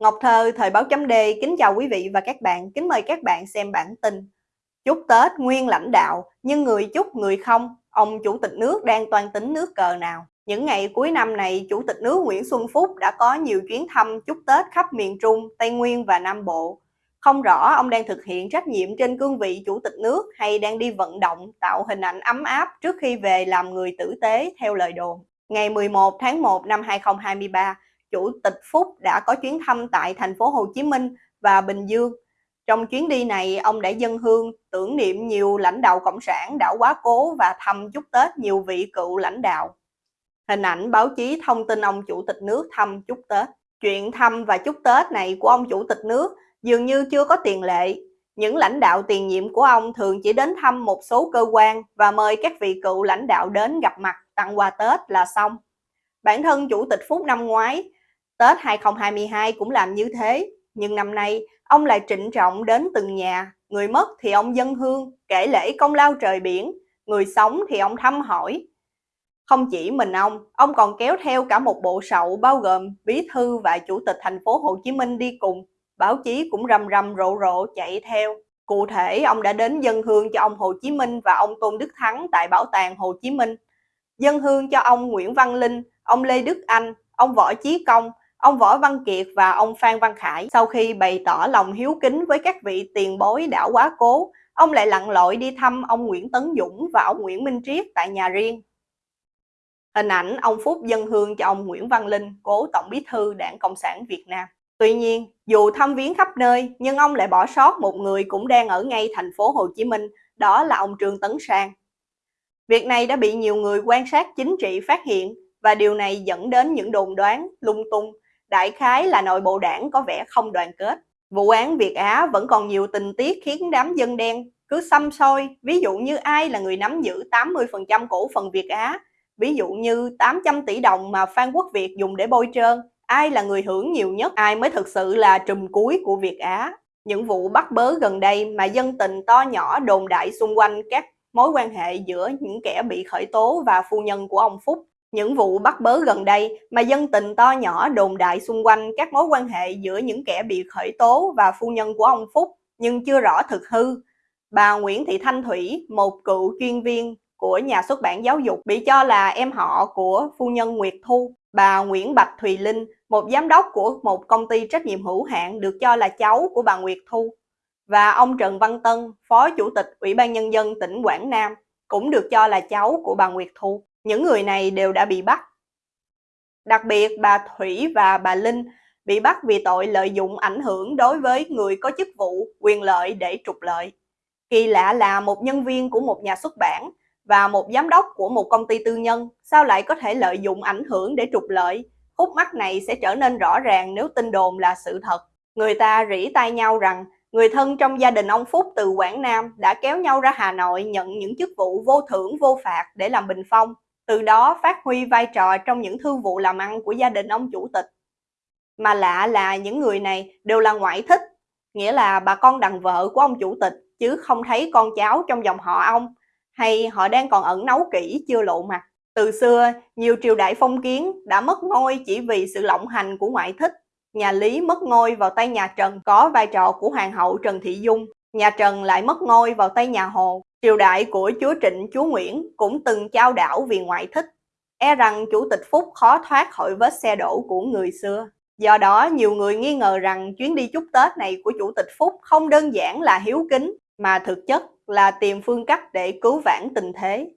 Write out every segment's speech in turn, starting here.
Ngọc Thơ, Thời báo chấm D, kính chào quý vị và các bạn, kính mời các bạn xem bản tin. Chúc Tết nguyên lãnh đạo, nhưng người chúc người không, ông Chủ tịch nước đang toan tính nước cờ nào? Những ngày cuối năm này, Chủ tịch nước Nguyễn Xuân Phúc đã có nhiều chuyến thăm chúc Tết khắp miền Trung, Tây Nguyên và Nam Bộ. Không rõ ông đang thực hiện trách nhiệm trên cương vị Chủ tịch nước hay đang đi vận động tạo hình ảnh ấm áp trước khi về làm người tử tế theo lời đồn. Ngày 11 tháng 1 năm 2023, Chủ tịch Phúc đã có chuyến thăm tại thành phố Hồ Chí Minh và Bình Dương. Trong chuyến đi này, ông đã dân hương tưởng niệm nhiều lãnh đạo Cộng sản đã quá cố và thăm chúc Tết nhiều vị cựu lãnh đạo. Hình ảnh báo chí thông tin ông Chủ tịch nước thăm chúc Tết. Chuyện thăm và chúc Tết này của ông Chủ tịch nước dường như chưa có tiền lệ. Những lãnh đạo tiền nhiệm của ông thường chỉ đến thăm một số cơ quan và mời các vị cựu lãnh đạo đến gặp mặt tặng quà Tết là xong. Bản thân Chủ tịch Phúc năm ngoái Tết 2022 cũng làm như thế, nhưng năm nay ông lại trịnh trọng đến từng nhà, người mất thì ông dân hương, kể lễ công lao trời biển, người sống thì ông thăm hỏi. Không chỉ mình ông, ông còn kéo theo cả một bộ sậu bao gồm bí thư và chủ tịch thành phố Hồ Chí Minh đi cùng. Báo chí cũng rầm rầm rộ rộ chạy theo. Cụ thể, ông đã đến dân hương cho ông Hồ Chí Minh và ông Tôn Đức Thắng tại Bảo tàng Hồ Chí Minh. Dân hương cho ông Nguyễn Văn Linh, ông Lê Đức Anh, ông Võ Chí Công, Ông Võ Văn Kiệt và ông Phan Văn Khải sau khi bày tỏ lòng hiếu kính với các vị tiền bối đã quá cố, ông lại lặn lội đi thăm ông Nguyễn Tấn Dũng và ông Nguyễn Minh Triết tại nhà riêng. Hình ảnh ông Phúc dân hương cho ông Nguyễn Văn Linh, cố Tổng bí thư Đảng Cộng sản Việt Nam. Tuy nhiên, dù thăm viếng khắp nơi, nhưng ông lại bỏ sót một người cũng đang ở ngay thành phố Hồ Chí Minh, đó là ông Trương Tấn Sang. Việc này đã bị nhiều người quan sát chính trị phát hiện và điều này dẫn đến những đồn đoán lung tung đại khái là nội bộ đảng có vẻ không đoàn kết. Vụ án Việt Á vẫn còn nhiều tình tiết khiến đám dân đen cứ xăm soi, ví dụ như ai là người nắm giữ 80% cổ phần Việt Á, ví dụ như 800 tỷ đồng mà Phan Quốc Việt dùng để bôi trơn, ai là người hưởng nhiều nhất, ai mới thực sự là trùm cuối của Việt Á. Những vụ bắt bớ gần đây mà dân tình to nhỏ đồn đại xung quanh các mối quan hệ giữa những kẻ bị khởi tố và phu nhân của ông Phúc những vụ bắt bớ gần đây mà dân tình to nhỏ đồn đại xung quanh các mối quan hệ giữa những kẻ bị khởi tố và phu nhân của ông Phúc nhưng chưa rõ thực hư. Bà Nguyễn Thị Thanh Thủy, một cựu chuyên viên của nhà xuất bản giáo dục bị cho là em họ của phu nhân Nguyệt Thu. Bà Nguyễn Bạch Thùy Linh, một giám đốc của một công ty trách nhiệm hữu hạn được cho là cháu của bà Nguyệt Thu. Và ông Trần Văn Tân, Phó Chủ tịch Ủy ban Nhân dân tỉnh Quảng Nam, cũng được cho là cháu của bà Nguyệt Thu. Những người này đều đã bị bắt. Đặc biệt bà Thủy và bà Linh bị bắt vì tội lợi dụng ảnh hưởng đối với người có chức vụ, quyền lợi để trục lợi. Kỳ lạ là một nhân viên của một nhà xuất bản và một giám đốc của một công ty tư nhân sao lại có thể lợi dụng ảnh hưởng để trục lợi. Khúc mắc này sẽ trở nên rõ ràng nếu tin đồn là sự thật. Người ta rỉ tai nhau rằng người thân trong gia đình ông Phúc từ Quảng Nam đã kéo nhau ra Hà Nội nhận những chức vụ vô thưởng vô phạt để làm bình phong từ đó phát huy vai trò trong những thương vụ làm ăn của gia đình ông chủ tịch. Mà lạ là những người này đều là ngoại thích, nghĩa là bà con đằng vợ của ông chủ tịch chứ không thấy con cháu trong dòng họ ông, hay họ đang còn ẩn nấu kỹ chưa lộ mặt. Từ xưa, nhiều triều đại phong kiến đã mất ngôi chỉ vì sự lộng hành của ngoại thích. Nhà Lý mất ngôi vào tay nhà Trần có vai trò của Hoàng hậu Trần Thị Dung, nhà Trần lại mất ngôi vào tay nhà Hồ Triều đại của chúa Trịnh, chúa Nguyễn cũng từng trao đảo vì ngoại thích, e rằng chủ tịch Phúc khó thoát khỏi vết xe đổ của người xưa. Do đó, nhiều người nghi ngờ rằng chuyến đi chúc Tết này của chủ tịch Phúc không đơn giản là hiếu kính, mà thực chất là tìm phương cách để cứu vãn tình thế.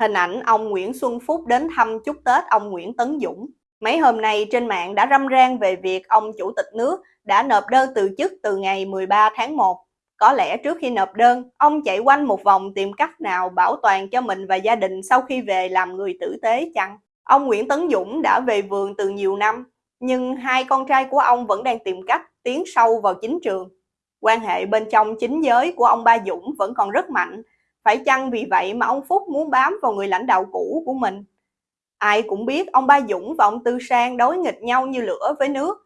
Hình ảnh ông Nguyễn Xuân Phúc đến thăm chúc Tết ông Nguyễn Tấn Dũng. Mấy hôm nay trên mạng đã râm ran về việc ông chủ tịch nước đã nộp đơn từ chức từ ngày 13 tháng 1 có lẽ trước khi nộp đơn, ông chạy quanh một vòng tìm cách nào bảo toàn cho mình và gia đình sau khi về làm người tử tế chăng? Ông Nguyễn Tấn Dũng đã về vườn từ nhiều năm, nhưng hai con trai của ông vẫn đang tìm cách tiến sâu vào chính trường. Quan hệ bên trong chính giới của ông Ba Dũng vẫn còn rất mạnh, phải chăng vì vậy mà ông Phúc muốn bám vào người lãnh đạo cũ của mình? Ai cũng biết ông Ba Dũng và ông Tư Sang đối nghịch nhau như lửa với nước,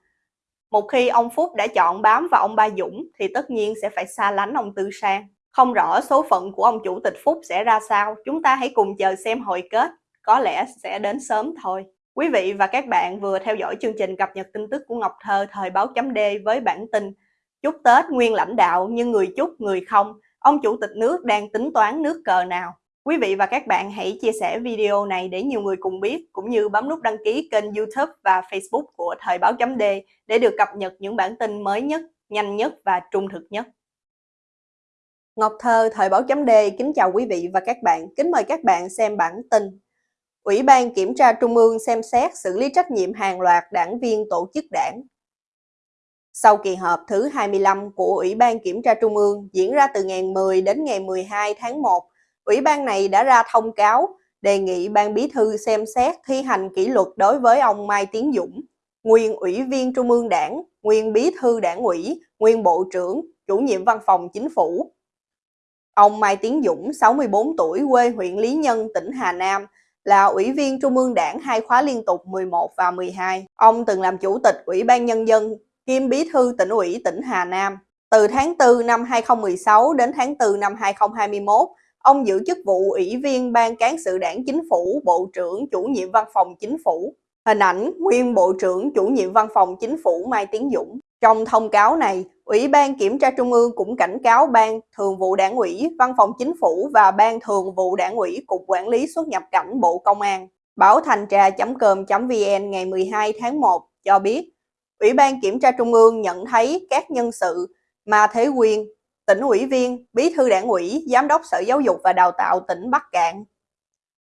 một khi ông Phúc đã chọn bám vào ông Ba Dũng thì tất nhiên sẽ phải xa lánh ông Tư Sang. Không rõ số phận của ông Chủ tịch Phúc sẽ ra sao, chúng ta hãy cùng chờ xem hồi kết, có lẽ sẽ đến sớm thôi. Quý vị và các bạn vừa theo dõi chương trình cập nhật tin tức của Ngọc Thơ thời báo chấm D với bản tin Chúc Tết nguyên lãnh đạo nhưng người chúc người không, ông chủ tịch nước đang tính toán nước cờ nào. Quý vị và các bạn hãy chia sẻ video này để nhiều người cùng biết, cũng như bấm nút đăng ký kênh youtube và facebook của Thời báo chấm D để được cập nhật những bản tin mới nhất, nhanh nhất và trung thực nhất. Ngọc Thơ, Thời báo chấm D kính chào quý vị và các bạn, kính mời các bạn xem bản tin. Ủy ban Kiểm tra Trung ương xem xét xử lý trách nhiệm hàng loạt đảng viên tổ chức đảng. Sau kỳ họp thứ 25 của Ủy ban Kiểm tra Trung ương diễn ra từ ngày 10 đến ngày 12 tháng 1, Ủy ban này đã ra thông cáo đề nghị Ban Bí thư xem xét thi hành kỷ luật đối với ông Mai Tiến Dũng, nguyên Ủy viên Trung ương Đảng, nguyên Bí thư Đảng ủy, nguyên Bộ trưởng, chủ nhiệm Văn phòng Chính phủ. Ông Mai Tiến Dũng, 64 tuổi, quê huyện Lý Nhân, tỉnh Hà Nam, là Ủy viên Trung ương Đảng hai khóa liên tục 11 và 12. Ông từng làm Chủ tịch Ủy ban Nhân dân, kiêm Bí thư tỉnh ủy tỉnh Hà Nam. Từ tháng 4 năm 2016 đến tháng 4 năm 2021, ông giữ chức vụ Ủy viên Ban Cán sự Đảng Chính phủ, Bộ trưởng chủ nhiệm Văn phòng Chính phủ. Hình ảnh nguyên Bộ trưởng chủ nhiệm Văn phòng Chính phủ Mai Tiến Dũng. Trong thông cáo này, Ủy ban Kiểm tra Trung ương cũng cảnh cáo Ban Thường vụ Đảng ủy, Văn phòng Chính phủ và Ban Thường vụ Đảng ủy Cục Quản lý xuất nhập cảnh Bộ Công an. Báo Thành trà.com.vn ngày 12 tháng 1 cho biết, Ủy ban Kiểm tra Trung ương nhận thấy các nhân sự mà Thế Quyên, tỉnh ủy viên, bí thư đảng ủy, giám đốc Sở Giáo dục và Đào tạo tỉnh Bắc Cạn,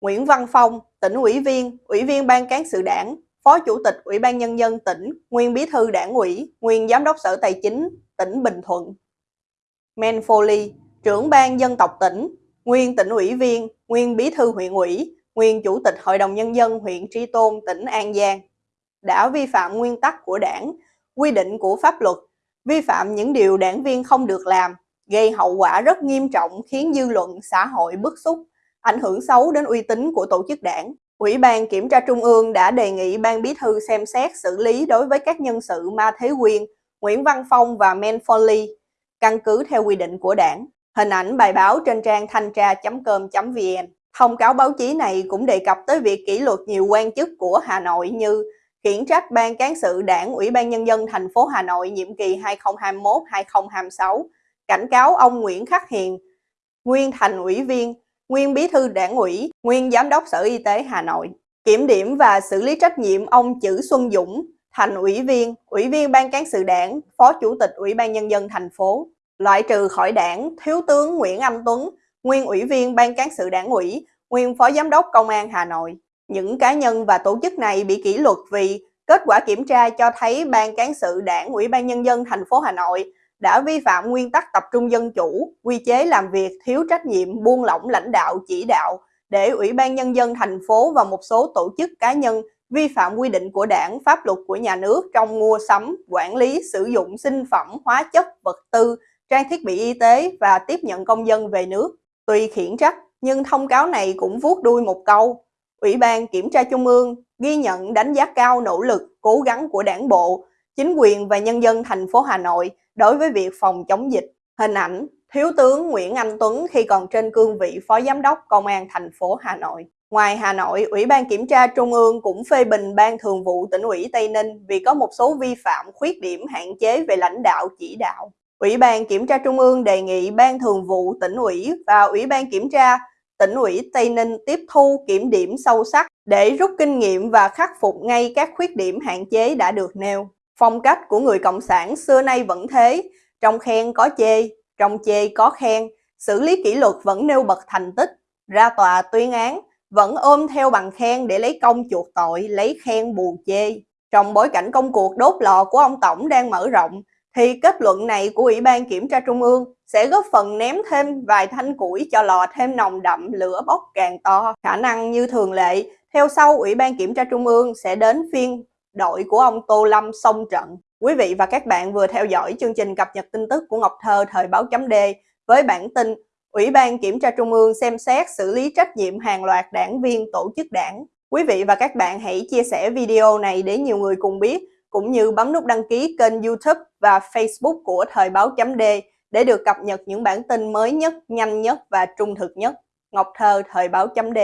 Nguyễn Văn Phong, tỉnh ủy viên, ủy viên ban cán sự đảng, phó chủ tịch Ủy ban Nhân dân tỉnh, nguyên bí thư đảng ủy, nguyên giám đốc Sở Tài chính tỉnh Bình Thuận. Men Foley, trưởng ban dân tộc tỉnh, nguyên tỉnh ủy viên, nguyên bí thư huyện ủy, nguyên chủ tịch Hội đồng Nhân dân huyện Tri Tôn, tỉnh An Giang, đã vi phạm nguyên tắc của đảng, quy định của pháp luật, vi phạm những điều đảng viên không được làm, gây hậu quả rất nghiêm trọng khiến dư luận xã hội bức xúc, ảnh hưởng xấu đến uy tín của tổ chức đảng. Ủy ban Kiểm tra Trung ương đã đề nghị Ban Bí thư xem xét xử lý đối với các nhân sự Ma Thế Quyên, Nguyễn Văn Phong và Men Foley, căn cứ theo quy định của đảng. Hình ảnh bài báo trên trang thanh tra.com.vn. Thông cáo báo chí này cũng đề cập tới việc kỷ luật nhiều quan chức của Hà Nội như khiển trách Ban Cán sự Đảng Ủy ban Nhân dân thành phố Hà Nội nhiệm kỳ 2021-2026, cảnh cáo ông Nguyễn Khắc Hiền, nguyên thành ủy viên, nguyên bí thư đảng ủy, nguyên giám đốc Sở Y tế Hà Nội. Kiểm điểm và xử lý trách nhiệm ông Chữ Xuân Dũng, thành ủy viên, ủy viên ban cán sự đảng, phó chủ tịch ủy ban nhân dân thành phố. Loại trừ khỏi đảng, thiếu tướng Nguyễn Anh Tuấn, nguyên ủy viên ban cán sự đảng ủy, nguyên phó giám đốc công an Hà Nội. Những cá nhân và tổ chức này bị kỷ luật vì kết quả kiểm tra cho thấy ban cán sự đảng ủy ban nhân dân thành phố Hà Nội đã vi phạm nguyên tắc tập trung dân chủ, quy chế làm việc thiếu trách nhiệm, buông lỏng lãnh đạo chỉ đạo để Ủy ban Nhân dân thành phố và một số tổ chức cá nhân vi phạm quy định của đảng, pháp luật của nhà nước trong mua sắm, quản lý, sử dụng sinh phẩm, hóa chất, vật tư, trang thiết bị y tế và tiếp nhận công dân về nước. Tuy khiển trách, nhưng thông cáo này cũng vuốt đuôi một câu. Ủy ban Kiểm tra Trung ương ghi nhận đánh giá cao nỗ lực, cố gắng của đảng bộ, chính quyền và nhân dân thành phố Hà Nội đối với việc phòng chống dịch. Hình ảnh Thiếu tướng Nguyễn Anh Tuấn khi còn trên cương vị Phó Giám đốc Công an thành phố Hà Nội. Ngoài Hà Nội, Ủy ban Kiểm tra Trung ương cũng phê bình Ban Thường vụ tỉnh ủy Tây Ninh vì có một số vi phạm khuyết điểm hạn chế về lãnh đạo chỉ đạo. Ủy ban Kiểm tra Trung ương đề nghị Ban Thường vụ tỉnh ủy và Ủy ban Kiểm tra tỉnh ủy Tây Ninh tiếp thu kiểm điểm sâu sắc để rút kinh nghiệm và khắc phục ngay các khuyết điểm hạn chế đã được nêu. Phong cách của người Cộng sản xưa nay vẫn thế, trong khen có chê, trong chê có khen, xử lý kỷ luật vẫn nêu bật thành tích, ra tòa tuyên án, vẫn ôm theo bằng khen để lấy công chuộc tội, lấy khen bù chê. Trong bối cảnh công cuộc đốt lò của ông Tổng đang mở rộng, thì kết luận này của Ủy ban Kiểm tra Trung ương sẽ góp phần ném thêm vài thanh củi cho lò thêm nồng đậm lửa bốc càng to. Khả năng như thường lệ, theo sau Ủy ban Kiểm tra Trung ương sẽ đến phiên đội của ông Tô Lâm xông trận. Quý vị và các bạn vừa theo dõi chương trình cập nhật tin tức của Ngọc Thơ thời báo chấm D với bản tin Ủy ban Kiểm tra Trung ương xem xét xử lý trách nhiệm hàng loạt đảng viên tổ chức đảng. Quý vị và các bạn hãy chia sẻ video này để nhiều người cùng biết, cũng như bấm nút đăng ký kênh YouTube và Facebook của Thời báo chấm D để được cập nhật những bản tin mới nhất, nhanh nhất và trung thực nhất. Ngọc Thơ Thời báo chấm D